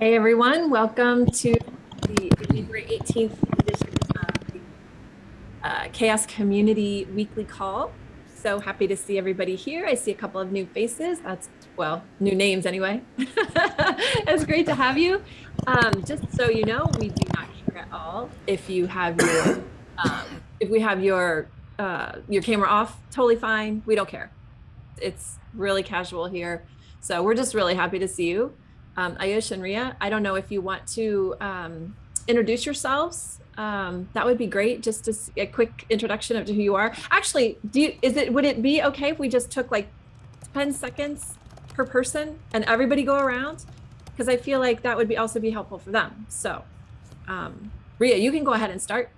Hey everyone, welcome to the February 18th edition of the uh, CHAOSS Community Weekly Call. So happy to see everybody here. I see a couple of new faces. That's, well, new names anyway. it's great to have you. Um, just so you know, we do not care at all if you have your, um, if we have your, uh, your camera off, totally fine. We don't care. It's really casual here. So we're just really happy to see you um, Ayush and Ria, I don't know if you want to um, introduce yourselves. Um, that would be great. Just to, a quick introduction of who you are. Actually, do you, is it would it be okay if we just took like 10 seconds per person and everybody go around? Because I feel like that would be also be helpful for them. So, um, Ria, you can go ahead and start.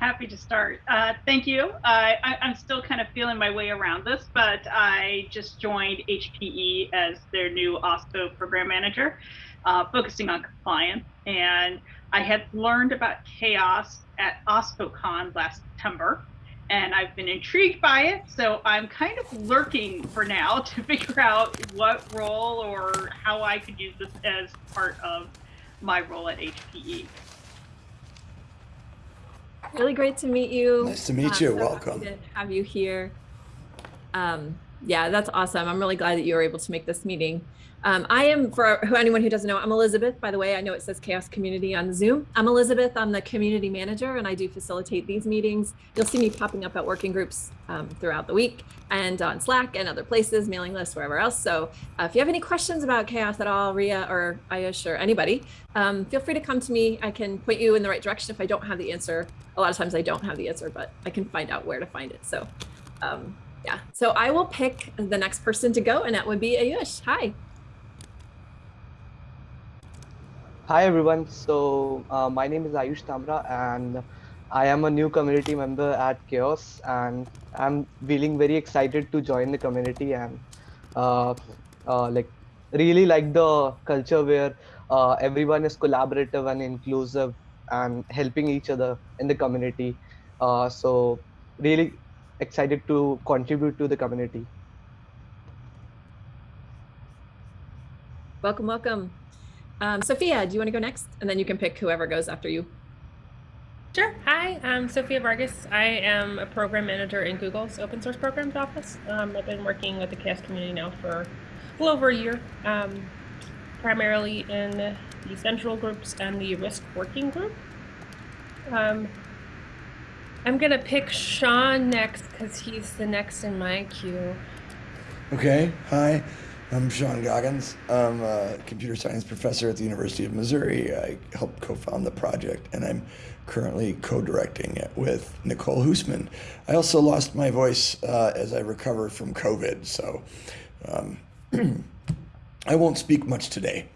Happy to start. Uh, thank you. Uh, I, am still kind of feeling my way around this, but I just joined HPE as their new OSPO program manager, uh, focusing on compliance. And I had learned about CHAOSS at OSPOCon last September, and I've been intrigued by it. So I'm kind of lurking for now to figure out what role or how I could use this as part of my role at HPE. Really great to meet you. Nice to meet you. So Welcome. To have you here. Um, yeah, that's awesome. I'm really glad that you were able to make this meeting. Um, I am, for anyone who doesn't know, I'm Elizabeth, by the way, I know it says CHAOSS Community on Zoom. I'm Elizabeth, I'm the community manager and I do facilitate these meetings. You'll see me popping up at working groups um, throughout the week and on Slack and other places, mailing lists, wherever else. So uh, if you have any questions about CHAOSS at all, Ria or Ayush or anybody, um, feel free to come to me. I can point you in the right direction if I don't have the answer. A lot of times I don't have the answer, but I can find out where to find it. So um, yeah, so I will pick the next person to go and that would be Ayush. Hi. Hi everyone. So uh, my name is Ayush Tamra and I am a new community member at CHAOSS and I'm feeling very excited to join the community and uh, uh, like really like the culture where uh, everyone is collaborative and inclusive and helping each other in the community. Uh, so really excited to contribute to the community. Welcome, welcome. Um, Sophia, do you want to go next? And then you can pick whoever goes after you. Sure. Hi, I'm Sophia Vargas. I am a program manager in Google's open source programs office. Um, I've been working with the CHAOSS community now for a little over a year, um, primarily in the central groups and the risk working group. Um, I'm going to pick Sean next because he's the next in my queue. Okay. Hi. I'm Sean Goggins. I'm a computer science professor at the University of Missouri. I helped co-found the project and I'm currently co-directing it with Nicole Huesman. I also lost my voice uh, as I recover from COVID, so um, I won't speak much today.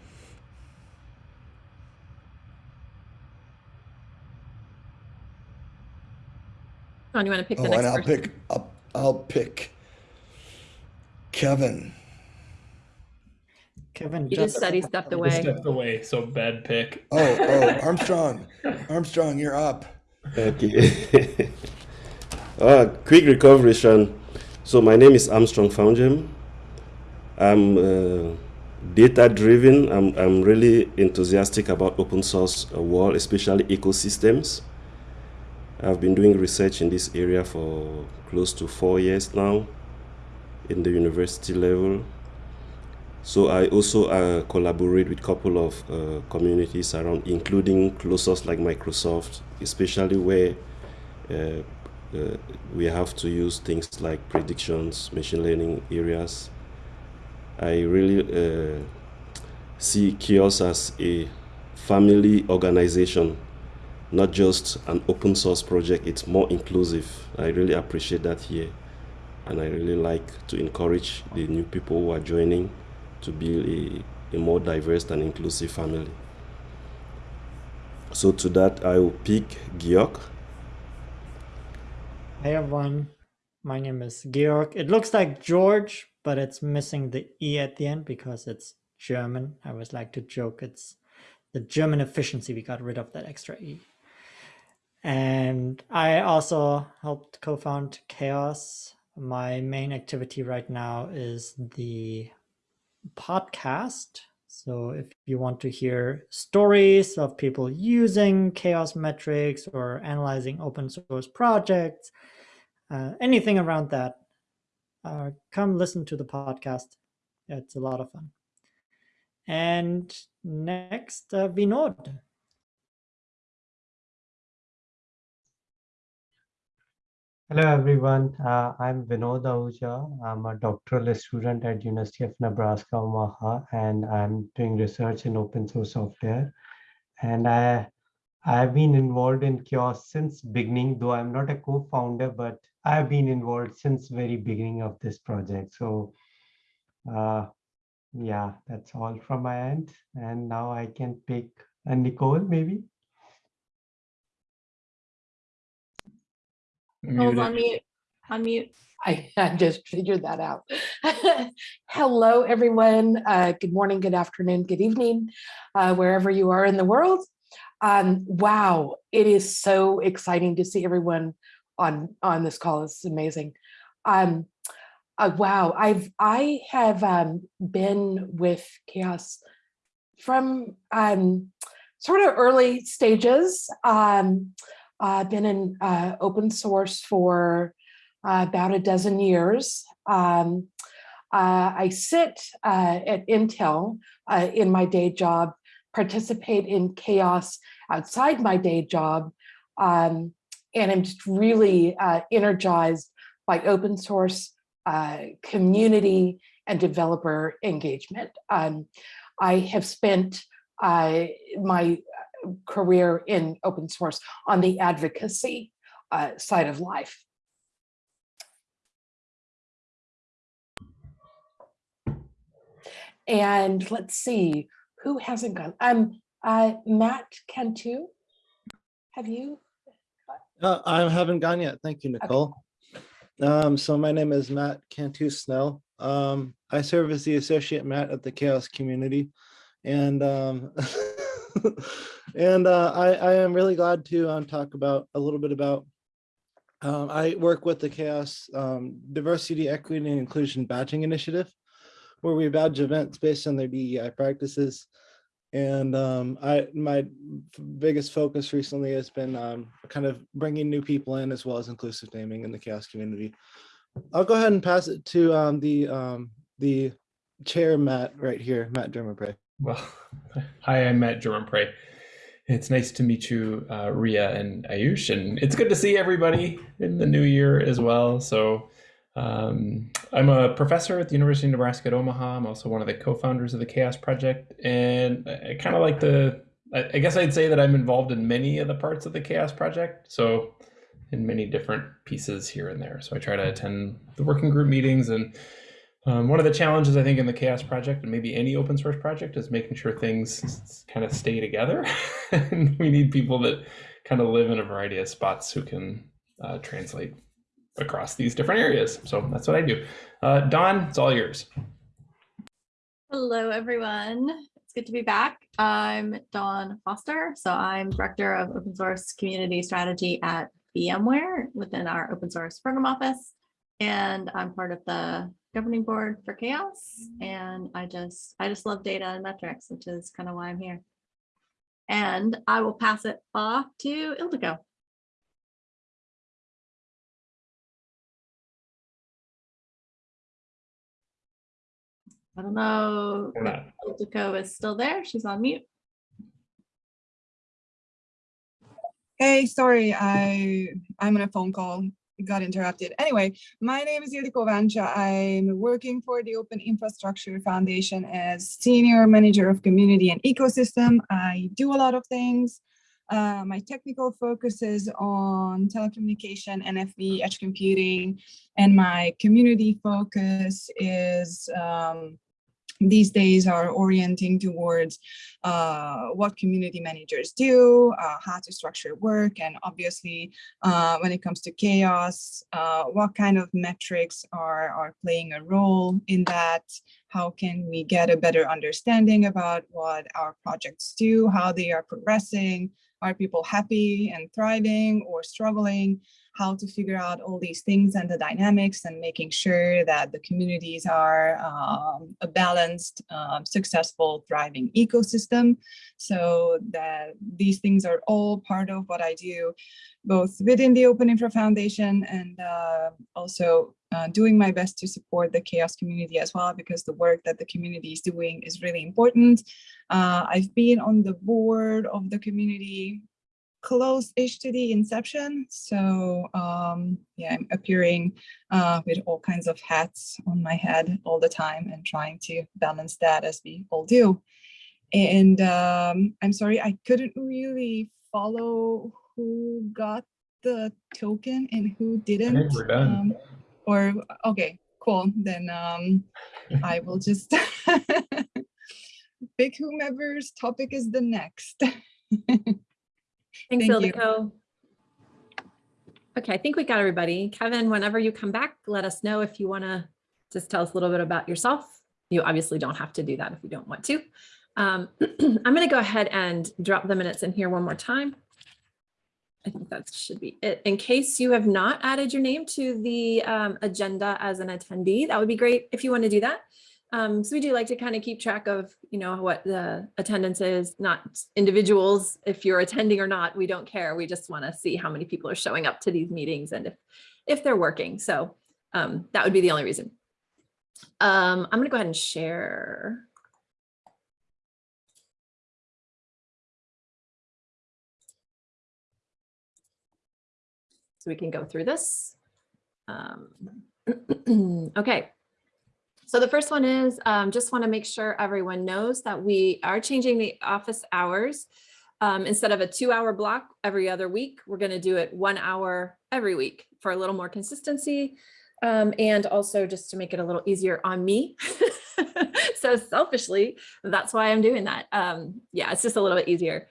Sean, you want to pick the oh, next and I'll person? pick, I'll, I'll pick Kevin. Kevin He just said he stepped He away. stepped away, so bad pick. Oh, oh, Armstrong. Armstrong, you're up. Okay. uh, quick recovery, Sean. So my name is Armstrong Foundjem. I'm uh, data driven. I'm, I'm really enthusiastic about open source uh, world, especially ecosystems. I've been doing research in this area for close to four years now in the university level. So I also uh, collaborate with a couple of uh, communities around, including closest like Microsoft, especially where uh, uh, we have to use things like predictions, machine learning areas. I really uh, see CHAOSS as a family organization, not just an open source project. It's more inclusive. I really appreciate that here. And I really like to encourage the new people who are joining to build a, a more diverse and inclusive family. So to that, I will pick Georg. Hey everyone, my name is Georg. It looks like George, but it's missing the E at the end because it's German. I always like to joke it's the German efficiency. We got rid of that extra E. And I also helped co-found CHAOSS. My main activity right now is the podcast. So if you want to hear stories of people using CHAOSS metrics or analyzing open source projects, uh, anything around that, uh, come listen to the podcast. It's a lot of fun. And next, uh, Vinod. Hello everyone, uh, I'm Vinod Ahuja. I'm a doctoral student at University of Nebraska Omaha and I'm doing research in open source software. And I, I've been involved in CHAOSS since beginning, though I'm not a co-founder, but I've been involved since very beginning of this project. So uh, yeah, that's all from my end. And now I can pick uh, Nicole maybe. Hold Muted. on mute. Unmute. I, I just figured that out. Hello, everyone. Uh, good morning, good afternoon, good evening, uh, wherever you are in the world. Um, wow, it is so exciting to see everyone on on this call. It's amazing. Um, uh, wow, I've I have um, been with CHAOSS from um, sort of early stages. Um, I've been in uh, open source for uh, about a dozen years. Um, uh, I sit uh, at Intel uh, in my day job, participate in CHAOSS outside my day job, um, and I'm just really uh, energized by open source community and developer engagement. Um, I have spent my career in open source on the advocacy uh, side of life. And let's see, who hasn't gone? Um, uh, Matt Cantu, have you? Uh, I haven't gone yet. Thank you, Nicole. Um, so my name is Matt Cantu Snell. Um, I serve as the associate Matt at the CHAOSS community. And um, and uh, I, I am really glad to um, talk about a little bit about um, I work with the CHAOSS um, Diversity, Equity, and Inclusion Badging Initiative, where we badge events based on their DEI practices. And um, I, my biggest focus recently has been um, kind of bringing new people in as well as inclusive naming in the CHAOSS community. I'll go ahead and pass it to um, the the chair, Matt, right here, Matt Germonprez. Well, hi, I'm Matt German It's nice to meet you, uh, Ria and Ayush, and it's good to see everybody in the new year as well. So, um, I'm a professor at the University of Nebraska at Omaha. I'm also one of the co-founders of the CHAOSS Project, and I, kind of like the. I, I guess I'd say that I'm involved in many of the parts of the CHAOSS Project. So, in many different pieces here and there. So I try to attend the working group meetings and um, one of the challenges I think in the CHAOSS project and maybe any open source project is making sure things kind of stay together. and we need people that kind of live in a variety of spots who can uh, translate across these different areas. So that's what I do. Uh, Dawn, it's all yours. Hello, everyone. It's good to be back. I'm Dawn Foster. So I'm Director of Open Source Community Strategy at VMware within our open source program office. And I'm part of the governing board for CHAOSS mm-hmm. And I just, I just love data and metrics, which is kind of why I'm here. And I will pass it off to Ildiko. I don't know if Ildiko is still there. She's on mute. Hey, sorry, I I'm on a phone call got interrupted. Anyway, my name is Ildiko Vancsa. I'm working for the Open Infrastructure Foundation as Senior Manager of Community and Ecosystem. I do a lot of things. Uh, my technical focus is on telecommunication, NFV, edge computing, and my community focus is um, these days are orienting towards uh, what community managers do, uh, how to structure work, and obviously uh, when it comes to CHAOSS, uh, what kind of metrics are, are playing a role in that, how can we get a better understanding about what our projects do, how they are progressing, are people happy and thriving or struggling? How to figure out all these things and the dynamics and making sure that the communities are um, a balanced, um, successful, thriving ecosystem. So that these things are all part of what I do, both within the Open Infra Foundation and uh, also uh, doing my best to support the CHAOSS community as well, because the work that the community is doing is really important. Uh, I've been on the board of the community close-ish to the inception. So um, yeah, I'm appearing uh, with all kinds of hats on my head all the time and trying to balance that as we all do. And um, I'm sorry, I couldn't really follow who got the token and who didn't. We're done. Um, or, okay, cool. Then um, I will just pick whomever's topic is the next. Thanks, Thank. Ildiko. Okay, I think we got everybody. Kevin, whenever you come back, let us know if you want to just tell us a little bit about yourself. You obviously don't have to do that if you don't want to. Um, I'm going to go ahead and drop the minutes in here one more time. I think that should be it. In case you have not added your name to the um, agenda as an attendee, that would be great if you want to do that. Um, so we do like to kind of keep track of, you know, what the attendance is, not individuals. If you're attending or not, we don't care. We just want to see how many people are showing up to these meetings and if, if they're working. So um, that would be the only reason. Um, I'm going to go ahead and share. So we can go through this. Um, okay. So the first one is um, just want to make sure everyone knows that we are changing the office hours. Um, instead of a two hour block every other week, we're going to do it one hour every week for a little more consistency. Um, and also just to make it a little easier on me. so selfishly, that's why I'm doing that. Um, yeah, it's just a little bit easier.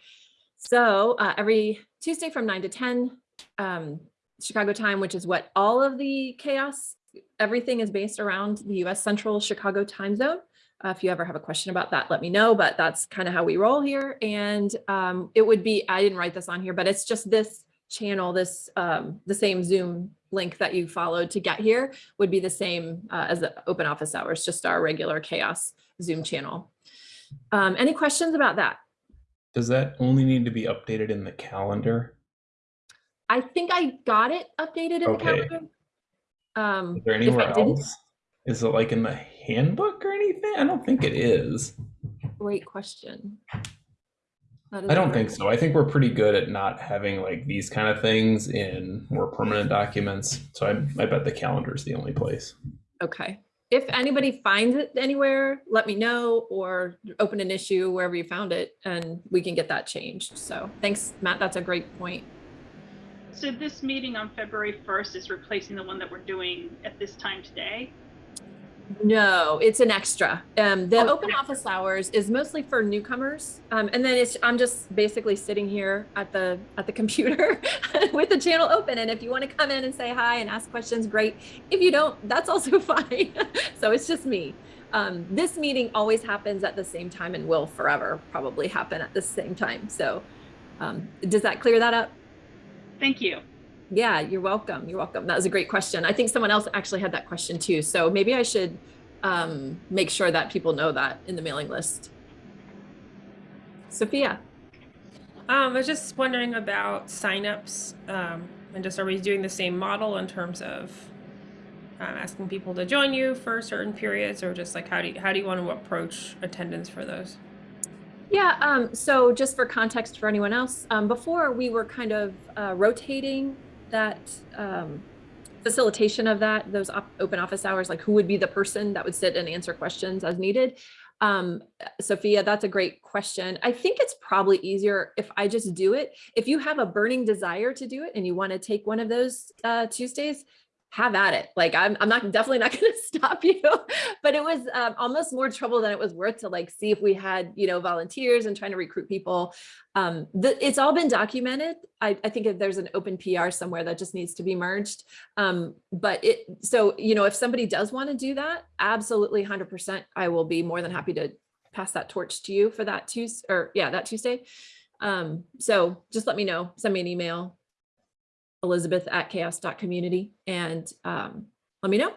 So uh, every Tuesday from 9 to 10 um, Chicago time, which is what all of the CHAOSS everything is based around the US Central Chicago time zone. Uh, if you ever have a question about that, let me know, but that's kind of how we roll here. And um, it would be, I didn't write this on here, but it's just this channel, this um, the same Zoom link that you followed to get here would be the same uh, as the open office hours, just our regular CHAOSS Zoom channel. Um, any questions about that? Does that only need to be updated in the calendar? I think I got it updated in the Okay. calendar. Um, Is there anywhere else? Is it like in the handbook or anything? I don't think it is. Great question. I don't think so. I think we're pretty good at not having like these kind of things in more permanent documents. So I, I bet the calendar is the only place. Okay. If anybody finds it anywhere, let me know or open an issue wherever you found it and we can get that changed. So thanks, Matt. That's a great point. So this meeting on February 1st is replacing the one that we're doing at this time today? No, it's an extra. Um, the Oh, open office hours is mostly for newcomers. Um, and then it's, I'm just basically sitting here at the, at the computer with the channel open. And if you want to come in and say hi and ask questions, great. If you don't, that's also fine. so it's just me. Um, this meeting always happens at the same time and will forever probably happen at the same time. So um, does that clear that up? Thank you. Yeah, you're welcome. You're welcome. That was a great question. I think someone else actually had that question too. So maybe I should um, make sure that people know that in the mailing list. Sophia. Um, I was just wondering about signups, um, and just are we doing the same model in terms of um, asking people to join you for certain periods, or just like how do you, how do you want to approach attendance for those? Yeah, um, so just for context for anyone else, um, before we were kind of uh, rotating that um, facilitation of that, those op open office hours, like who would be the person that would sit and answer questions as needed. Um, Sophia, that's a great question. I think it's probably easier if I just do it. If you have a burning desire to do it and you want to take one of those uh, Tuesdays, have at it. Like I'm, I'm not definitely not going to stop you, but it was um, almost more trouble than it was worth to like see if we had, you know, volunteers and trying to recruit people. Um, the, it's all been documented. I, I think there's an open PR somewhere that just needs to be merged. Um, but it, so, you know, if somebody does want to do that, absolutely 100%, I will be more than happy to pass that torch to you for that Tuesday or yeah, that Tuesday. Um, so just let me know, send me an email, elizabeth at chaoss.community and um, let me know.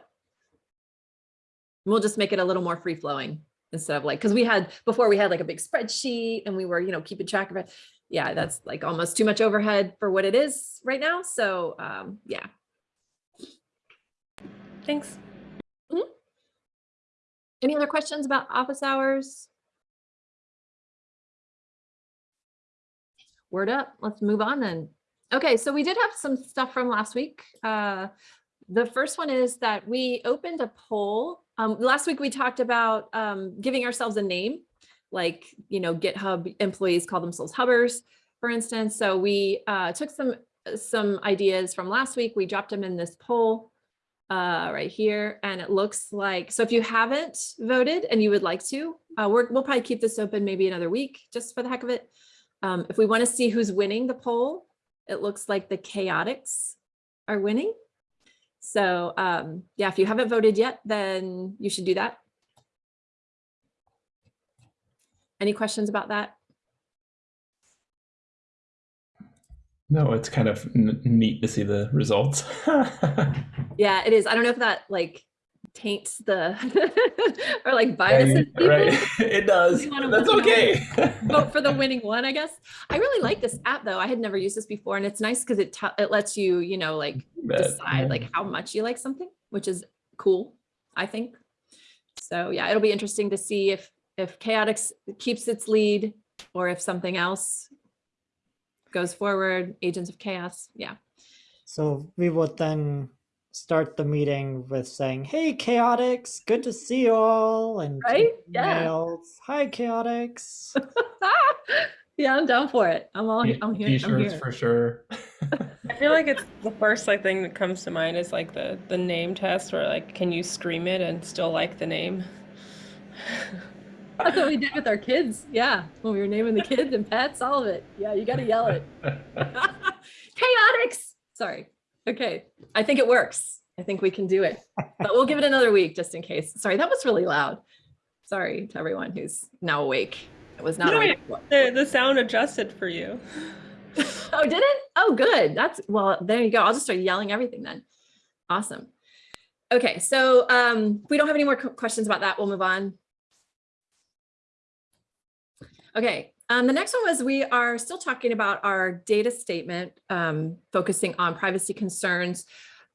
We'll just make it a little more free flowing instead of like, because we had, before we had like a big spreadsheet and we were, you know, keeping track of it. Yeah, that's like almost too much overhead for what it is right now. So um, yeah. Thanks. Any other questions about office hours? Word up, let's move on then. Okay, so we did have some stuff from last week. Uh, the first one is that we opened a poll. Um, last week we talked about um, giving ourselves a name, like, you know, GitHub employees call themselves hubbers, for instance. So we uh, took some some ideas from last week. We dropped them in this poll uh, right here. And it looks like, so if you haven't voted and you would like to, uh, we're, we'll probably keep this open maybe another week just for the heck of it. Um, if we want to see who's winning the poll, it looks like the chaotics are winning. So um, yeah, if you haven't voted yet, then you should do that. Any questions about that? No, it's kind of neat to see the results. Yeah, it is. I don't know if that like taints the or like Yeah, biases you- people. right. It does. That's okay. vote for the winning one, I guess. I really like this app though. I had never used this before and it's nice because it te- it lets you, you know, like Bet, decide like how much you like something, which is cool, I think. So yeah, it'll be interesting to see if if Chaotix keeps its lead or if something else goes forward, Agents of Chaos. Yeah. So we would then start the meeting with saying, "Hey, Chaotix, good to see you all," and Right? Yeah. emails, "Hi, Chaotix." yeah, I'm down for it. I'm all T- I'm here. I'm T-shirts here. for sure. I feel like it's the first like thing that comes to mind is like the the name test where like can you scream it and still like the name? That's what we did with our kids. Yeah. When we were naming the kids and pets, all of it. Yeah, you got to yell it. Chaotix. Sorry. Okay. I think it works. I think we can do it, but we'll give it another week just in case. Sorry, that was really loud. Sorry to everyone who's now awake. It was not No, awake. The the sound adjusted for you. Oh, did it? Oh, good. That's well, there you go. I'll just start yelling everything then. Awesome. Okay, so um, we don't have any more questions about that. We'll move on. Okay, um, the next one was we are still talking about our data statement, um, focusing on privacy concerns.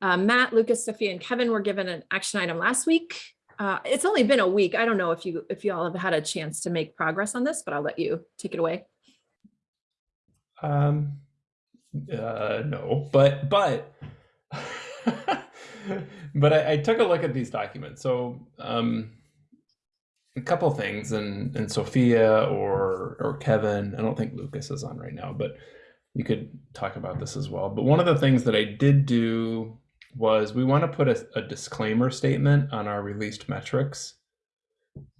Uh, Matt, Lucas, Sophia, and Kevin were given an action item last week. Uh, it's only been a week. I don't know if you if you all have had a chance to make progress on this, but I'll let you take it away. Um, uh, no, but but but I, I took a look at these documents. So um, a couple things, and and Sophia or or Kevin. I don't think Lucas is on right now, but you could talk about this as well. But one of the things that I did do was we want to put a, a disclaimer statement on our released metrics,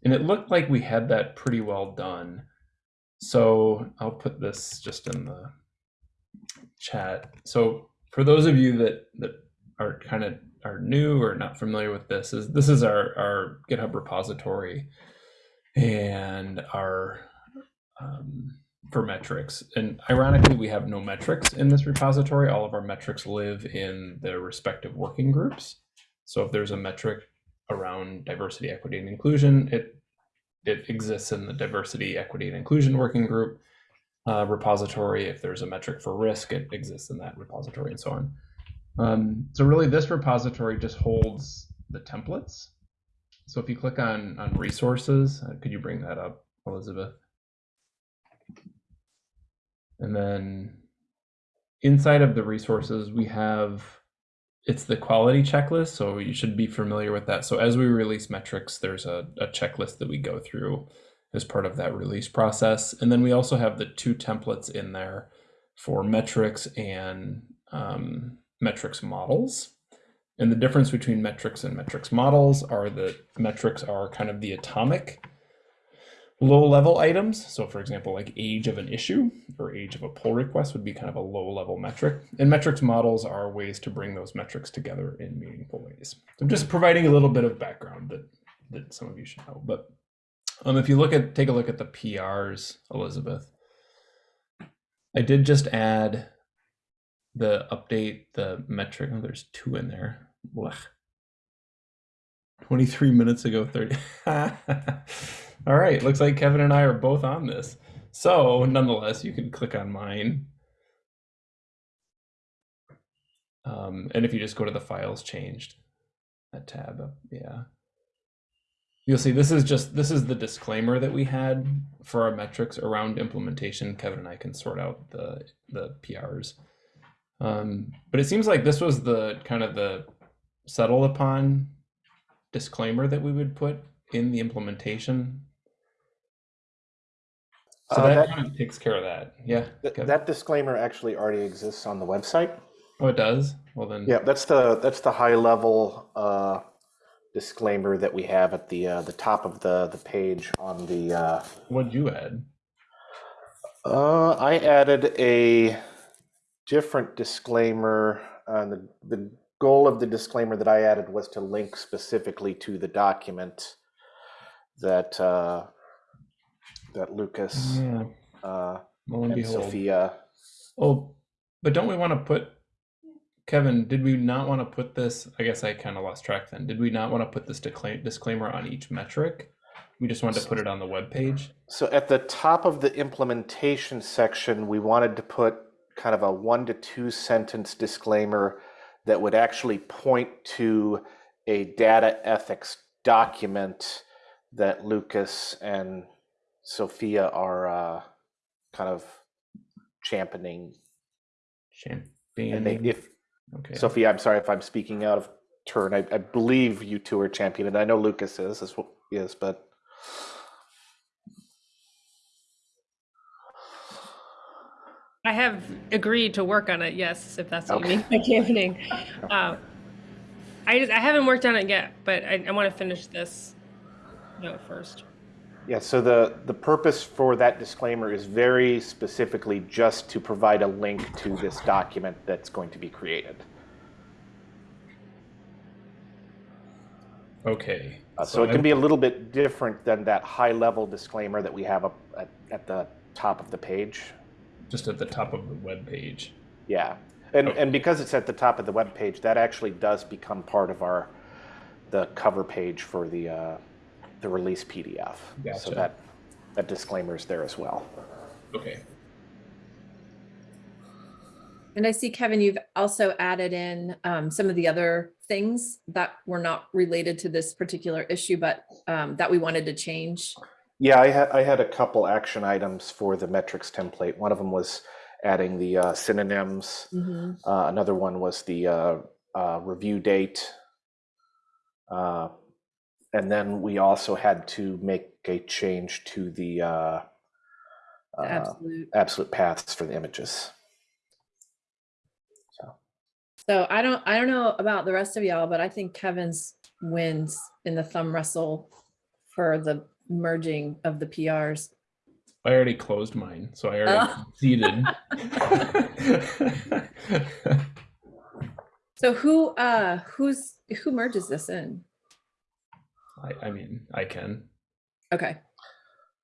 and it looked like we had that pretty well done. So I'll put this just in the chat. So for those of you that that are kind of are new or not familiar with this, is this is our our GitHub repository and our um, for metrics. And ironically, we have no metrics in this repository. All of our metrics live in their respective working groups. So if there's a metric around diversity, equity, and inclusion, it it exists in the diversity, equity, and inclusion working group uh, repository. If there's a metric for risk, it exists in that repository and so on. Um, so really this repository just holds the templates. So if you click on, on resources, uh, could you bring that up, Elizabeth? And then inside of the resources, we have, it's the quality checklist. So you should be familiar with that. So as we release metrics, there's a, a checklist that we go through as part of that release process. And then we also have the two templates in there for metrics and um, metrics models. And the difference between metrics and metrics models are that metrics are kind of the atomic low level items. So for example, like age of an issue or age of a pull request would be kind of a low level metric. And metrics models are ways to bring those metrics together in meaningful ways. So I'm just providing a little bit of background that, that some of you should know. But um, if you look at, take a look at the PRs, Elizabeth, I did just add the update the metric. Oh, there's two in there. Blech. 23 minutes ago, 30. All right, looks like Kevin and I are both on this. So, nonetheless, you can click on mine. Um, and if you just go to the files changed, that tab yeah. You'll see this is just this is the disclaimer that we had for our metrics around implementation. Kevin and I can sort out the the PRs. Um, but it seems like this was the kind of the settled upon disclaimer that we would put in the implementation. So Uh, that, that- kind of takes care of that. Yeah. Th- That disclaimer actually already exists on the website. oh, it does. Well then. Yeah, that's the, that's the high level uh, disclaimer that we have at the, uh, the top of the, the page on the, uh, What'd you add? uh, I added a different disclaimer. Uh, the, the goal of the disclaimer that I added was to link specifically to the document that, uh, that Lucas Yeah. uh, and and. Sophia Oh, but don't we want to put Kevin? Did we not want to put this? I guess I kind of lost track. Then did we not want to put this disclaimer on each metric? We just wanted to put it on the web page. So at the top of the implementation section, we wanted to put kind of a one to two sentence disclaimer that would actually point to a data ethics document that Lucas and Sophia are uh, kind of championing. And they, Championing. if Okay. Sophia, I'm sorry if I'm speaking out of turn. I, I believe you two are championing. I know Lucas is well, is, but I have agreed to work on it. Yes, if that's what Okay. you mean by campaigning. Uh, I just, I haven't worked on it yet, but I, I want to finish this note first. Yeah, so the, the purpose for that disclaimer is very specifically just to provide a link to this document that's going to be created. Okay. Uh, So it can be a little bit different than that high-level disclaimer that we have up at, at the top of the page. Just at the top of the web page. Yeah, and, and because it's at the top of the web page, that actually does become part of our, the cover page for the, uh, the release PDF. So that, that disclaimer is there as well. Okay. And I see, Kevin, you've also added in um, some of the other things that were not related to this particular issue, but um, that we wanted to change. Yeah, I had I had a couple action items for the metrics template. One of them was adding the uh, synonyms. Mhm. Uh, another one was the uh, uh, review date. Uh, and then we also had to make a change to the uh, uh, absolute. absolute paths for the images. So I don't, I don't know about the rest of y'all, but I think Kevin's wins in the thumb wrestle for the merging of the PRs. I already closed mine, so I already Oh. conceded. So who, uh, who's, who merges this in? I, I mean, I can. Okay.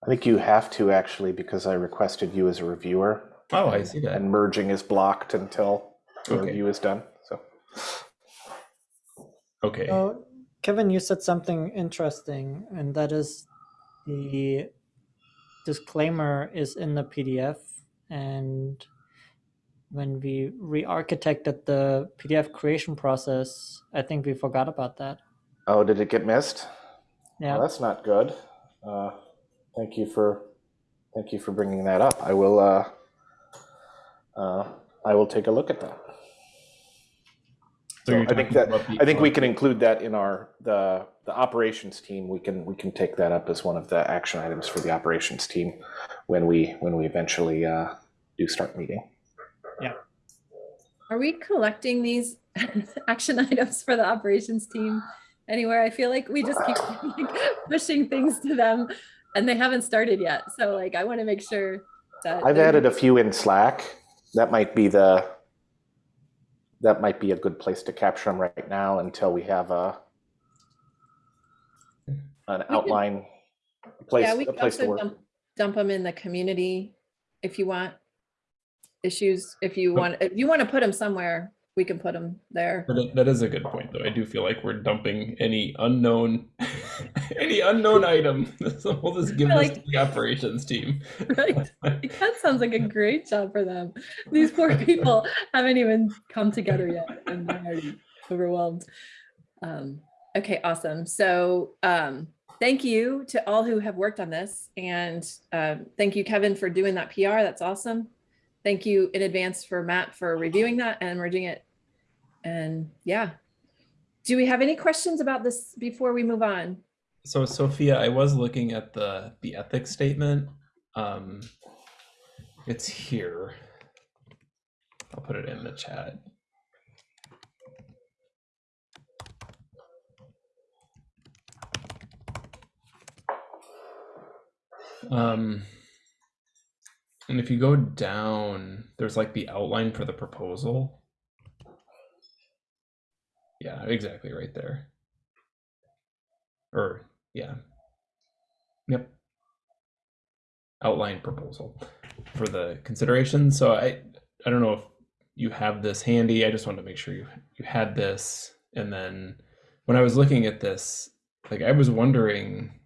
I think you have to actually because I requested you as a reviewer. Oh, I see that. And merging is blocked until the Okay. review is done. So Okay. So, Kevin, you said something interesting, and that is the disclaimer is in the PDF. And when we re architected the PDF creation process, I think we forgot about that. Oh, did it get missed? Yeah. Well, that's not good. Uh, thank you for thank you for bringing that up. I will uh, uh, I will take a look at that. So So I think that I think we can include that in our the the operations team. We can we can take that up as one of the action items for the operations team when we when we eventually uh, do start meeting. Yeah. Are we collecting these action items for the operations team anywhere? I feel like we just keep like, pushing things to them and they haven't started yet. So like, I want to make sure that. I've added a few in Slack. That might be the that might be a good place to capture them right now until we have a an outline place Yeah, we a can place to work. dump, dump them in the community if you want. issues. If you want, if you want to put them somewhere, we can put them there. But that is a good point, though. I do feel like we're dumping any unknown, any unknown item. So we'll just give feel this like- to the operations team. Right. Like, That sounds like a great job for them. These poor people haven't even come together yet and they're already overwhelmed. Um, okay, awesome. So um, thank you to all who have worked on this. And um, thank you, Kevin, for doing that PR. That's awesome. Thank you in advance for Matt for reviewing that and merging it. And yeah. Do we have any questions about this before we move on? So Sophia, I was looking at the the ethics statement. Um, it's here. I'll put it in the chat. Um, and if you go down, there's like the outline for the proposal. Yeah, exactly right there. Or, yeah. Yep. Outline proposal for the consideration. So I, I don't know if you have this handy. I just wanted to make sure you you had this. And then when I was looking at this, like I was wondering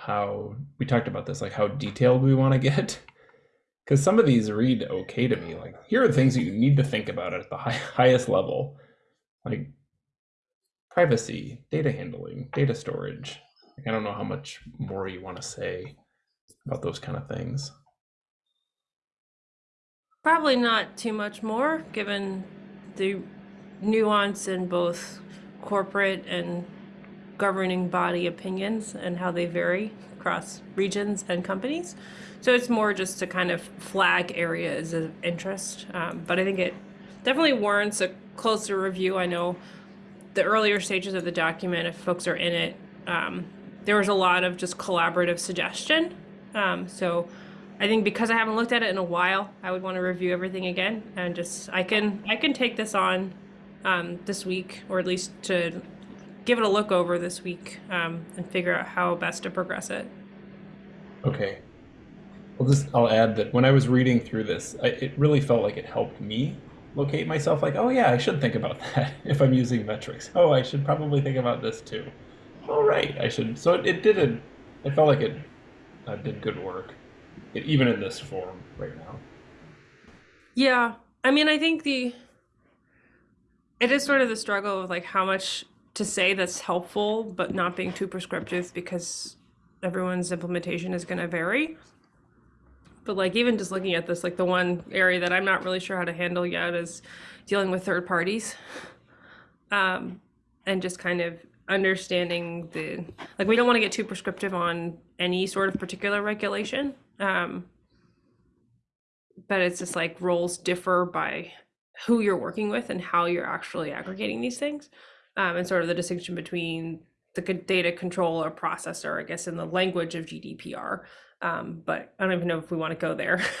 how we talked about this, like how detailed we want to get. Because some of these read okay to me. Like here are things that you need to think about at the high, highest level, like privacy, data handling, data storage. Like, I don't know how much more you want to say about those kind of things. Probably not too much more, given the nuance in both corporate and governing body opinions and how they vary across regions and companies. So it's more just to kind of flag areas of interest. Um, but I think it definitely warrants a closer review. I know the earlier stages of the document, if folks are in it, um, there was a lot of just collaborative suggestion. Um, so I think because I haven't looked at it in a while, I would want to review everything again and just I can I can take this on um, this week or at least to give it a look over this week um, and figure out how best to progress it. Okay. Well, just I'll add that when I was reading through this, I, it really felt like it helped me locate myself. Like, oh yeah, I should think about that if I'm using metrics. Oh, I should probably think about this too. All right, I should. So it, it did a. It felt like it uh, did good work, it, even in this form right now. Yeah, I mean, I think the it is sort of the struggle of like how much to say that's helpful, but not being too prescriptive because everyone's implementation is going to vary. But like even just looking at this, like the one area that I'm not really sure how to handle yet is dealing with third parties, um, and just kind of understanding the like we don't want to get too prescriptive on any sort of particular regulation. Um, but it's just like roles differ by who you're working with and how you're actually aggregating these things um, and sort of the distinction between the data controller processor i guess in the language of gdpr um, but i don't even know if we want to go there.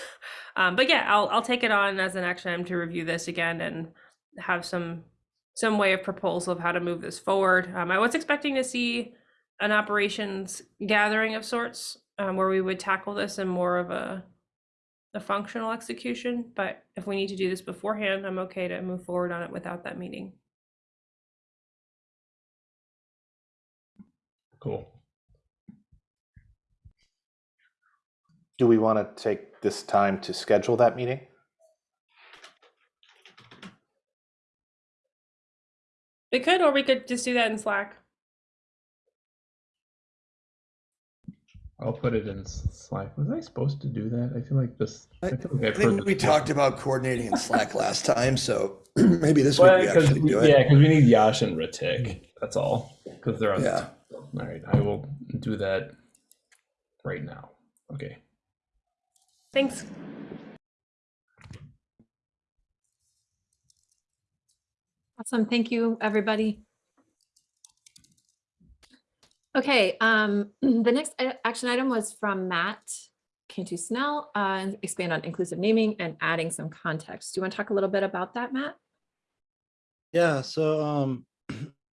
Um, but yeah I'll, I'll take it on as an action item to review this again and have some some way of proposal of how to move this forward. Um, i was expecting to see an operations gathering of sorts um, where we would tackle this in more of a a functional execution, but if we need to do this beforehand, I'm okay to move forward on it without that meeting. Cool. Do we want to take this time to schedule that meeting? We could, or we could just do that in Slack. I'll put it in Slack. Was I supposed to do that? I feel like this. I, feel like I think we this talked before. about coordinating in Slack last time, so maybe this week Well, we 'cause actually we- do it. Yeah, because we need Yash and Ritik. That's all. Because they're on. Yeah. The all right, I will do that right now. Okay. Thanks. Awesome. Thank you, everybody. Okay, um, the next action item was from Matt Cantu Snell, uh, expand on inclusive naming and adding some context. Do you want to talk a little bit about that, Matt? Yeah, so um,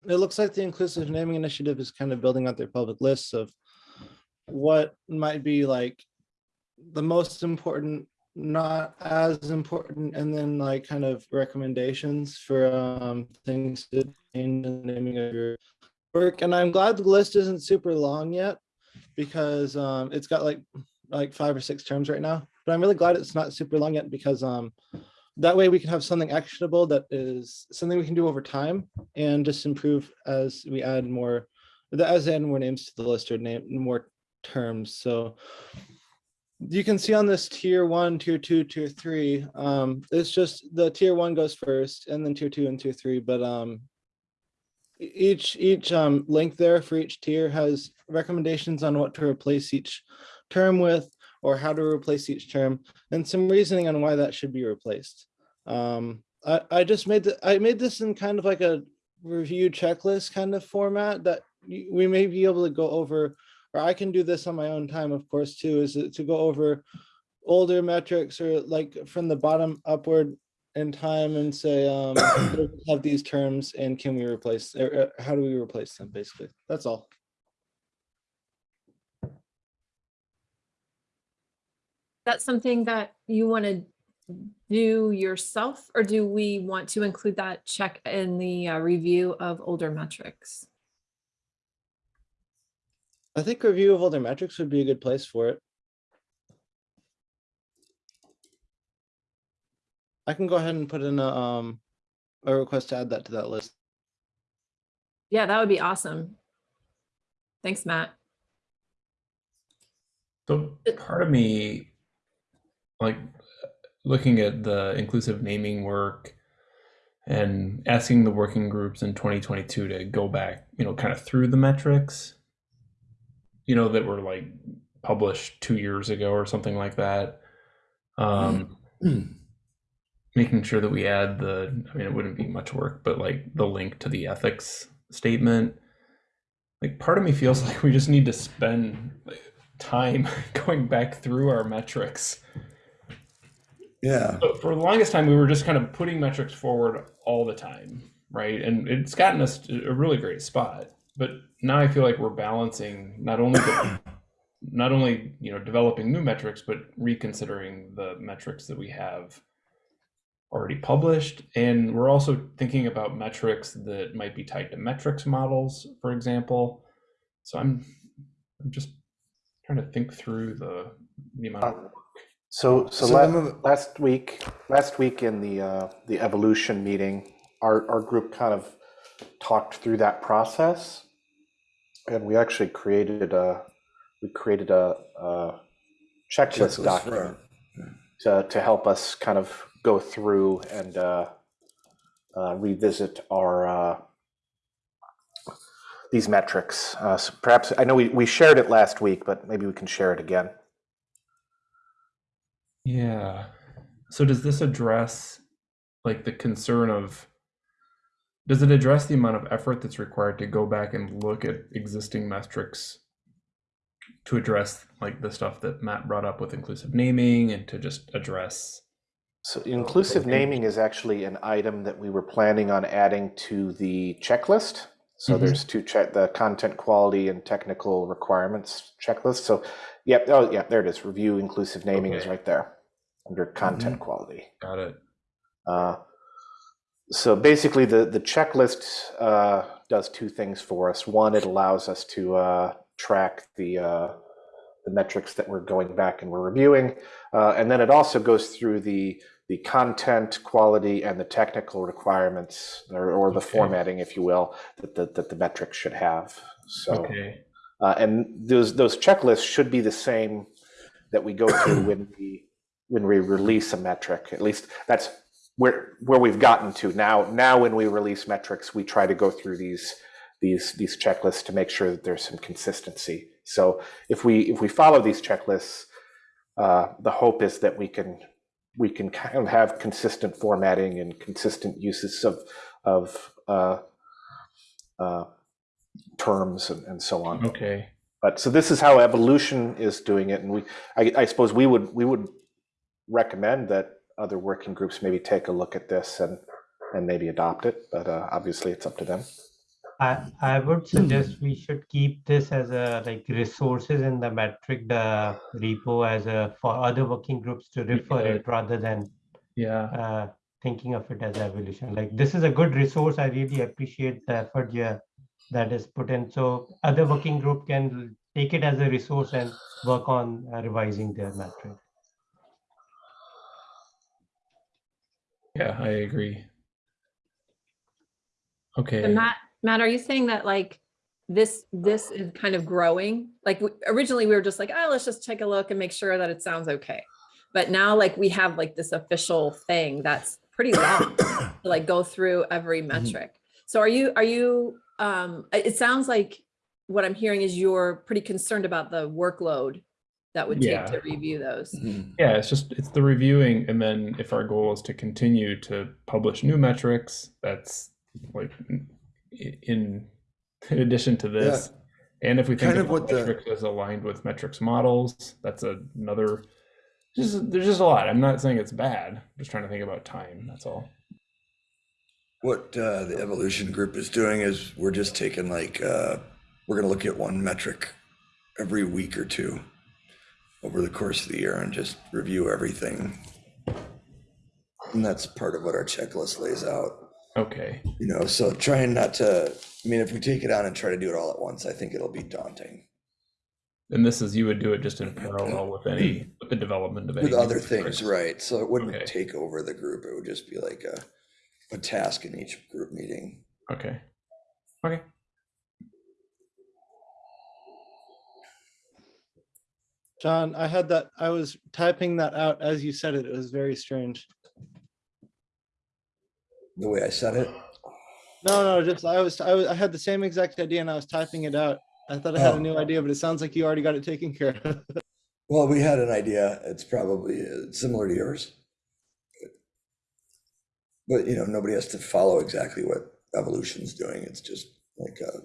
it looks like the Inclusive Naming Initiative is kind of building out their public lists of what might be like the most important not as important and then like kind of recommendations for um things to change in the naming of your work. And i'm glad the list isn't super long yet because um it's got like like five or six terms right now but i'm really glad it's not super long yet because um that way we can have something actionable that is something we can do over time and just improve as we add more as add more names to the list or name more terms. So you can see on this tier one, tier two, tier three, um, it's just the tier one goes first and then tier two and tier three, but um, each each um, link there for each tier has recommendations on what to replace each term with or how to replace each term and some reasoning on why that should be replaced. Um, I, I just made the, I made this in kind of like a review checklist kind of format that we may be able to go over or I can do this on my own time, of course, too, is to go over older metrics or like from the bottom upward in time and say, um, have these terms and can we replace, or uh, how do we replace them, basically? That's all. That's something that you want to do yourself, or do we want to include that check in the uh, review of older metrics? I think review of older metrics would be a good place for it. I can go ahead and put in a, um, a request to add that to that list. Yeah, that would be awesome. Thanks, Matt. So part of me, like looking at the inclusive naming work and asking the working groups in 2022 to go back, you know, kind of through the metrics, you know, that were like published two years ago or something like that. Um, making sure that we add the, I mean, it wouldn't be much work, but like the link to the ethics statement. Like part of me feels like we just need to spend time going back through our metrics. Yeah. For the longest time, we were just kind of putting metrics forward all the time, right? And it's gotten us to a really great spot. But now I feel like we're balancing not only the, not only you know developing new metrics, but reconsidering the metrics that we have already published. And we're also thinking about metrics that might be tied to metrics models, for example. So I'm I'm just trying to think through the the amount of uh, So, so Some la- last week, last week in the, uh, the evolution meeting, our, our group kind of talked through that process. And we actually created a, we created a, a checklist Checklist document to, to help us kind of go through and, uh, uh, revisit our, uh, these metrics. Uh, so perhaps, I know we, we shared it last week, but maybe we can share it again. Yeah. So does this address like the concern of does it address the amount of effort that's required to go back and look at existing metrics to address like the stuff that Matt brought up with inclusive naming and to just address So inclusive naming is actually an item that we were planning on adding to the checklist. So Mhm. there's two check, the content quality and technical requirements checklist. So, yep, oh, yeah, there it is. Review inclusive naming is right there under content quality. got it. Uh, So basically, the, the checklist uh, does two things for us. One, it allows us to uh, track the, uh, the metrics that we're going back and we're reviewing. Uh, And then it also goes through the, the content quality and the technical requirements or, or the Okay. formatting, if you will, that the, that the metrics should have. So, Okay. uh, and those, those checklists should be the same that we go through when we, when we release a metric. At least that's where, where we've gotten to now. Now, when we release metrics, we try to go through these, these, these checklists to make sure that there's some consistency. So if we, if we follow these checklists, uh, the hope is that we can, we can kind of have consistent formatting and consistent uses of, of, uh, uh, terms and, and so on. Okay. But so this is how evolution is doing it, and we, I, I suppose we would, we would recommend that other working groups maybe take a look at this and, and maybe adopt it, but uh, obviously it's up to them. I, I would suggest we should keep this as a like resources in the metric, the repo as a for other working groups to refer Yeah. it rather than Yeah. uh, thinking of it as evolution. Like this is a good resource. I really appreciate the effort yeah, that is put in. So other working group can take it as a resource and work on uh, revising their metric. Yeah, I agree. Okay. And Matt, Matt, are you saying that like this, this is kind of growing? Like w- originally we were just like, oh, let's just take a look and make sure that it sounds okay. But now like we have like this official thing that's pretty long to like go through every metric. So are you, are you, um, it it sounds like what I'm hearing is you're pretty concerned about the workload that would take Yeah. to review those. Yeah, it's just it's the reviewing, and then if our goal is to continue to publish new metrics, that's like in in addition to this. And if we think Kind of about what the- metrics as aligned with metrics models, that's another. Just there's just a lot. I'm not saying it's bad. I'm just trying to think about time. That's all. What uh, the evolution group is doing is we're just taking like, uh, we're gonna look at one metric every week or two over the course of the year and just review everything. And that's part of what our checklist lays out, Okay. you know, so trying not to, I mean, if we take it on and try to do it all at once, I think it'll be daunting. And this is you would do it just in parallel with any with the development of any With other things, right, so it wouldn't Okay. take over the group, it would just be like a, a task in each group meeting. Okay. Okay. John, I had that, I was typing that out as you said it. It was very strange. The way I said it, No, no, just I was, I was, I had the same exact idea and I was typing it out. I thought I had Oh. a new idea, but it sounds like you already got it taken care of. well, we had an idea, it's probably uh, similar to yours. But, you know, nobody has to follow exactly what evolution's doing, it's just like a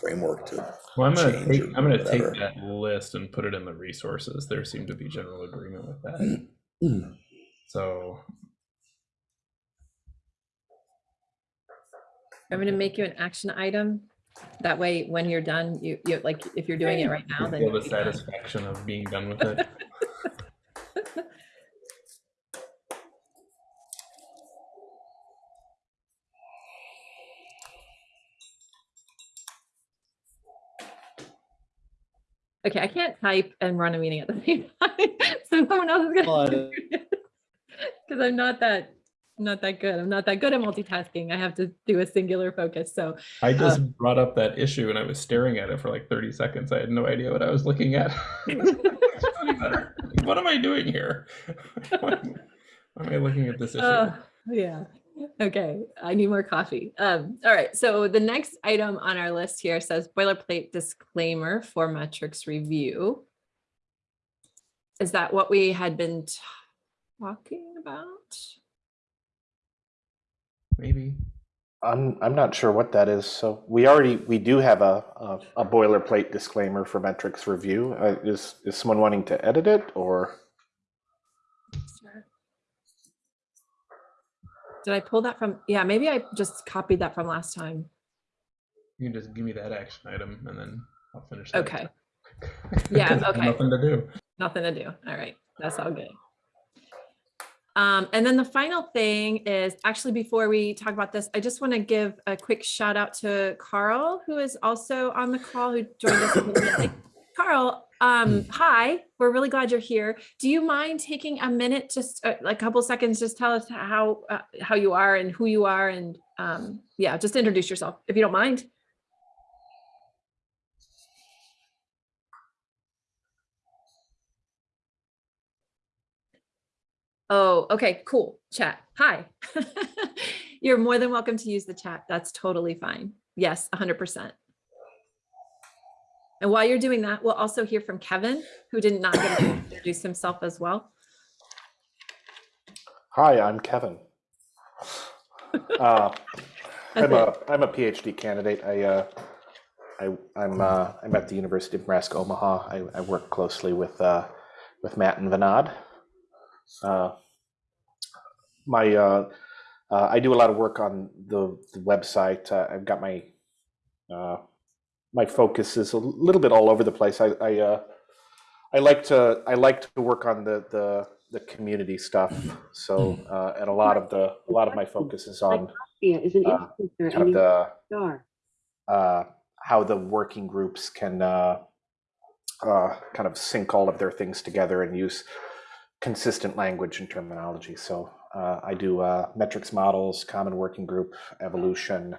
framework to Well, I'm gonna take, I'm gonna take that list and put it in the resources. There seemed to be general agreement with that. Mm. So I'm gonna make you an action item. That way, when you're done, you, you, like, if you're doing it right now, then. feel the you'll be done. satisfaction of being done with it. Okay, I can't type and run a meeting at the same time, so someone else is gonna. do it. Because I'm not that, not that good. I'm not that good at multitasking. I have to do a singular focus, so. I just uh, brought up that issue and I was staring at it for like 30 seconds. I had no idea what I was looking at. what am I doing here? Why am I looking at this issue? Oh, yeah. Okay, I need more coffee. Um, all right, so the next item on our list here says boilerplate disclaimer for metrics review. Is that what we had been talking about? Maybe. I'm, I'm not sure what that is. So we already, we do have a, a, a boilerplate disclaimer for metrics review. Uh, Is, is someone wanting to edit it or? Did I pull that from? Yeah, maybe I just copied that from last time. You can just give me that action item and then I'll finish that. Okay. yeah, okay. Nothing to do. Nothing to do. All right, that's all good. Um, and then the final thing is actually before we talk about this, I just want to give a quick shout out to Carl, who is also on the call, who joined us. a little bit late. Carl, um, hi, we're really glad you're here. Do you mind taking a minute, just like a couple seconds, just tell us how uh, how you are and who you are, and um, yeah, just introduce yourself if you don't mind. Oh, okay, cool. Chat. Hi. You're more than welcome to use the chat. That's totally fine. Yes, 100%. And while you're doing that, we'll also hear from Kevin, who did not get to introduce himself as well. Hi, I'm Kevin. Uh, I'm a, I'm a PhD candidate. I, uh, I, I'm, uh, I'm at the University of Nebraska Omaha. I, I work closely with, uh, with Matt and Vinod. Uh, my, uh, uh, I do a lot of work on the, the website. Uh, I've got my uh, my focus is a little bit all over the place. I I, uh, I like to I like to work on the the the community stuff. So uh, and a lot of the a lot of my focus is on is an uh, kind of the uh, how the working groups can uh, uh, kind of sync all of their things together and use consistent language and terminology. So uh, I do uh, metrics models, common working group, evolution,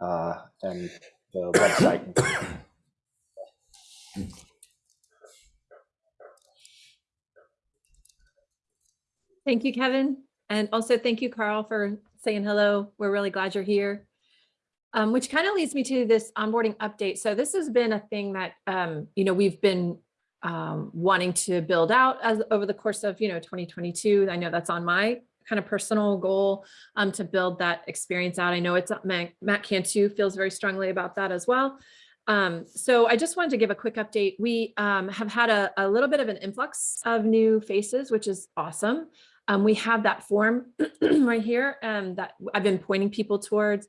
uh, and the website. Thank you, Kevin. And also thank you, Carl, for saying hello. We're really glad you're here. Um, which kind of leads me to this onboarding update. So this has been a thing that, um, you know, we've been um, wanting to build out as over the course of, you know, 2022. I know that's on my kind of personal goal um, to build that experience out. I know it's Matt, Matt Cantu feels very strongly about that as well. Um, so I just wanted to give a quick update. We um, have had a, a little bit of an influx of new faces, which is awesome. Um, we have that form right here um, that I've been pointing people towards.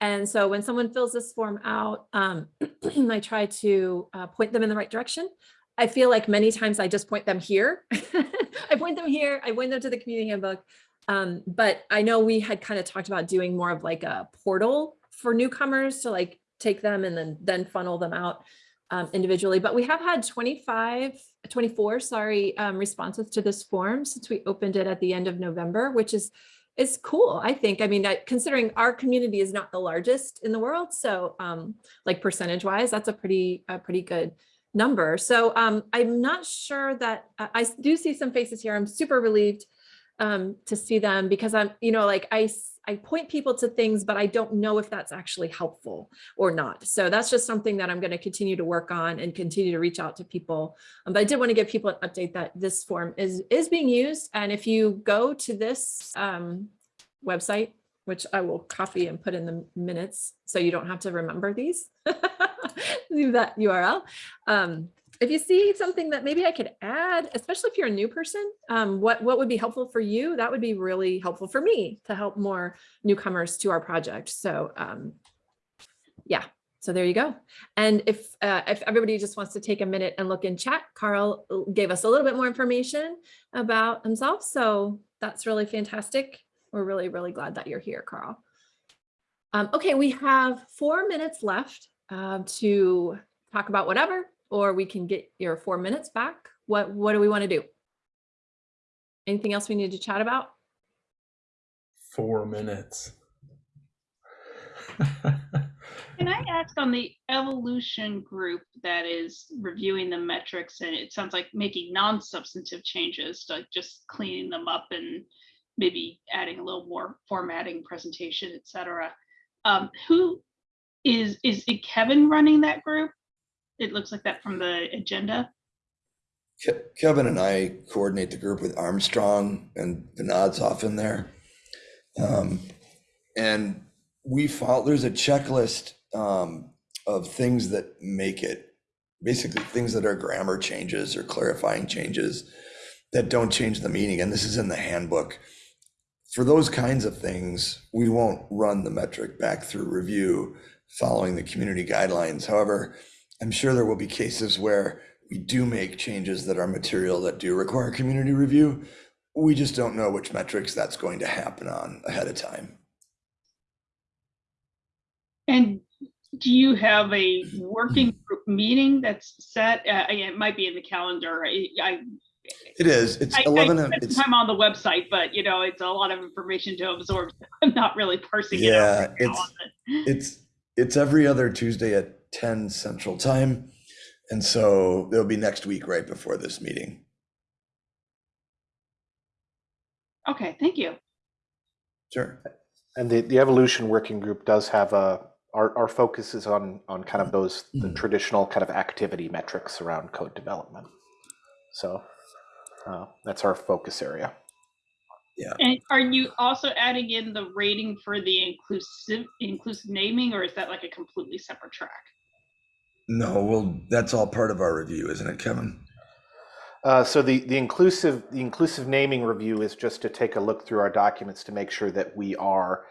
And so when someone fills this form out, um, I try to uh, point them in the right direction. I feel like many times I just point them here. I point them here, I point them to the community handbook. Um, but I know we had kind of talked about doing more of like a portal for newcomers to like take them and then then funnel them out um, individually. But we have had 25, 24, sorry, um, responses to this form since we opened it at the end of November, which is is cool. I think, I mean, I, considering our community is not the largest in the world. So um, like percentage wise, that's a pretty, a pretty good number. So um, I'm not sure that I, I do see some faces here. I'm super relieved um, to see them because I'm, you know, like I, I point people to things, but I don't know if that's actually helpful or not. So that's just something that I'm going to continue to work on and continue to reach out to people. Um, but I did want to give people an update that this form is, is being used. And if you go to this um, website, which I will copy and put in the minutes so you don't have to remember these, leave that URL. Um, if you see something that maybe I could add, especially if you're a new person, um, what, what would be helpful for you? That would be really helpful for me to help more newcomers to our project. So um, yeah, so there you go. And if, uh, if everybody just wants to take a minute and look in chat, Carl gave us a little bit more information about himself. So that's really fantastic. We're really, really glad that you're here, Carl. Um, okay, we have four minutes left uh, to talk about whatever or we can get your four minutes back. What, what do we want to do? Anything else we need to chat about? Four minutes. Can I ask on the evolution group that is reviewing the metrics and it sounds like making non-substantive changes, like just cleaning them up and maybe adding a little more formatting, presentation, et cetera. Um, who is, is it Kevin running that group? It looks like that from the agenda. Ke- Kevin and I coordinate the group with Armstrong and Vinod's off in there. Um, and we follow, there's a checklist um, of things that make it, basically things that are grammar changes or clarifying changes that don't change the meaning. And this is in the handbook. For those kinds of things, we won't run the metric back through review following the community guidelines. However, I'm sure there will be cases where we do make changes that are material that do require community review. We just don't know which metrics that's going to happen on ahead of time. And do you have a working group meeting that's set? Uh, it might be in the calendar. I, I It is, it's I, 11, I it's, time on the website, but you know, it's a lot of information to absorb. I'm not really parsing it yeah, right it's, it's, it's every other Tuesday at 10 Central Time. And so it'll be next week, right before this meeting. Okay, thank you. Sure. And the, the evolution working group does have a, our, our focus is on, on kind of those, the traditional kind of activity metrics around code development. So uh, that's our focus area. Yeah. And are you also adding in the rating for the inclusive inclusive naming, or is that like a completely separate track? No, well, that's all part of our review, isn't it, Kevin? Uh, so the, the inclusive the inclusive naming review is just to take a look through our documents to make sure that we are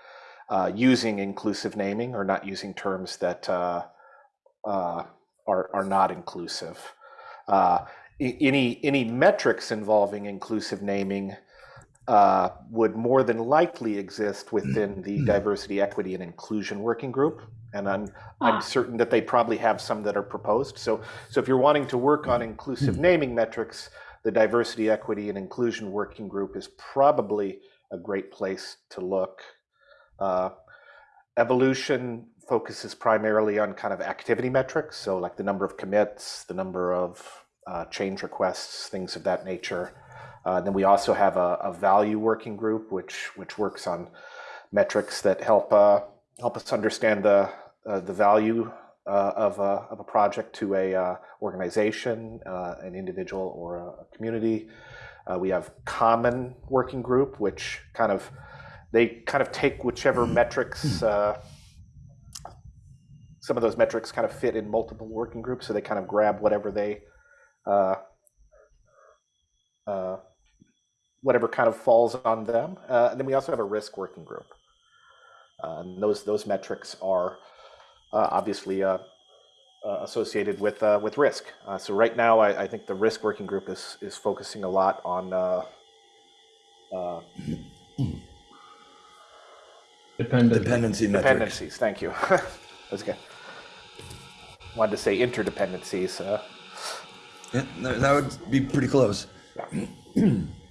uh, using inclusive naming or not using terms that uh, uh, are, are not inclusive. Uh, any, any metrics involving inclusive naming uh, would more than likely exist within the diversity, equity, and inclusion working group. And I'm, I'm certain that they probably have some that are proposed. So, so if you're wanting to work on inclusive naming metrics, the diversity, equity, and inclusion working group is probably a great place to look. Uh, evolution focuses primarily on kind of activity metrics, so like the number of commits, the number of uh, change requests, things of that nature. Uh, then we also have a, a, value working group, which which works on metrics that help uh, help us understand the uh, the value uh, of a of a project to a uh, organization, an individual, or a community. we have common working group, which kind of they kind of take whichever metrics. some of those metrics kind of fit in multiple working groups, so they kind of grab whatever they uh, uh, whatever kind of falls on them. Uh, and then we also have a risk working group. Uh, and those those metrics are uh, obviously uh, associated with with risk. so right now, I, I, think the risk working group is is focusing a lot on Dependent. dependency metrics. dependencies. Thank you. That's good. Wanted to say interdependencies. Yeah, that would be pretty close.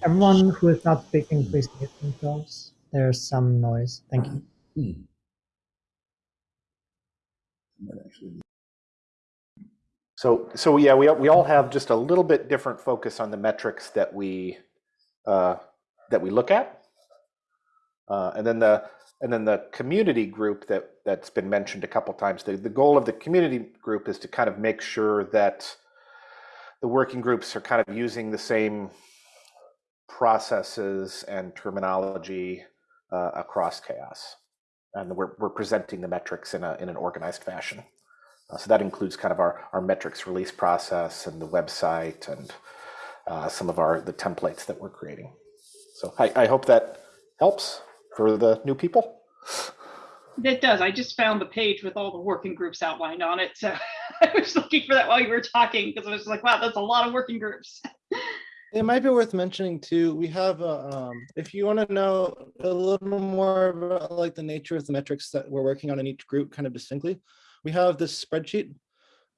Everyone who is not speaking, please mute themselves. There's some noise. Thank you. So, so yeah, we we all have just a little bit different focus on the metrics that we uh, that we look at, uh, and then the and then the community group that that's been mentioned a couple times. The the goal of the community group is to kind of make sure that the working groups are kind of using the same processes and terminology uh, across CHAOSS. And we're, we're presenting the metrics in, a, in an organized fashion. Uh, so that includes kind of our, our metrics release process and the website and uh, some of our the templates that we're creating. So I, I hope that helps for the new people. It does. I just found the page with all the working groups outlined on it. So I was looking for that while you were talking because I was like, wow, that's a lot of working groups. It might be worth mentioning too. We have, a, um, if you want to know a little more about like the nature of the metrics that we're working on in each group, kind of distinctly, we have this spreadsheet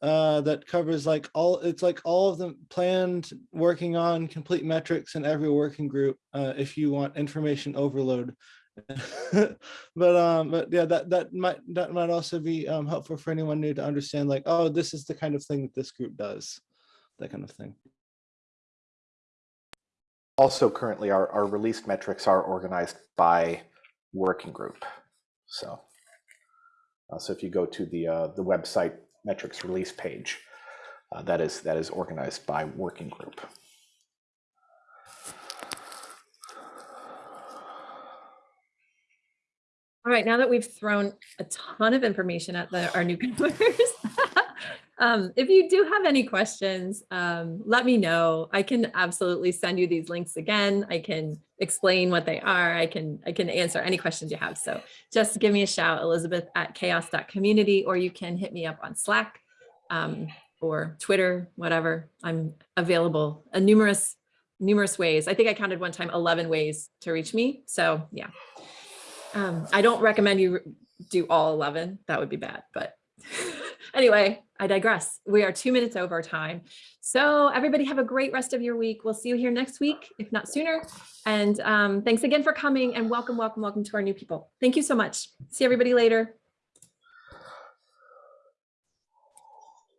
uh, that covers like all. It's like all of the planned working on complete metrics in every working group. Uh, if you want information overload, but um but yeah that that might that might also be um helpful for anyone new to understand like oh this is the kind of thing that this group does that kind of thing. Also currently our, our released metrics are organized by working group so uh, so if you go to the uh, the website metrics release page uh, that is that is organized by working group All right, now that we've thrown a ton of information at the, our newcomers, um, if you do have any questions, um, let me know. I can absolutely send you these links again. I can explain what they are. I can I can answer any questions you have. So just give me a shout, Elizabeth at chaoss.community, or you can hit me up on Slack um, or Twitter, whatever. I'm available in numerous numerous ways. I think I counted one time 11 ways to reach me. So yeah. Um, I don't recommend you do all 11. That would be bad, but anyway, I digress. We are two minutes over time. So everybody have a great rest of your week. We'll see you here next week, if not sooner. And um, thanks again for coming and welcome, welcome, welcome to our new people. Thank you so much. See everybody later.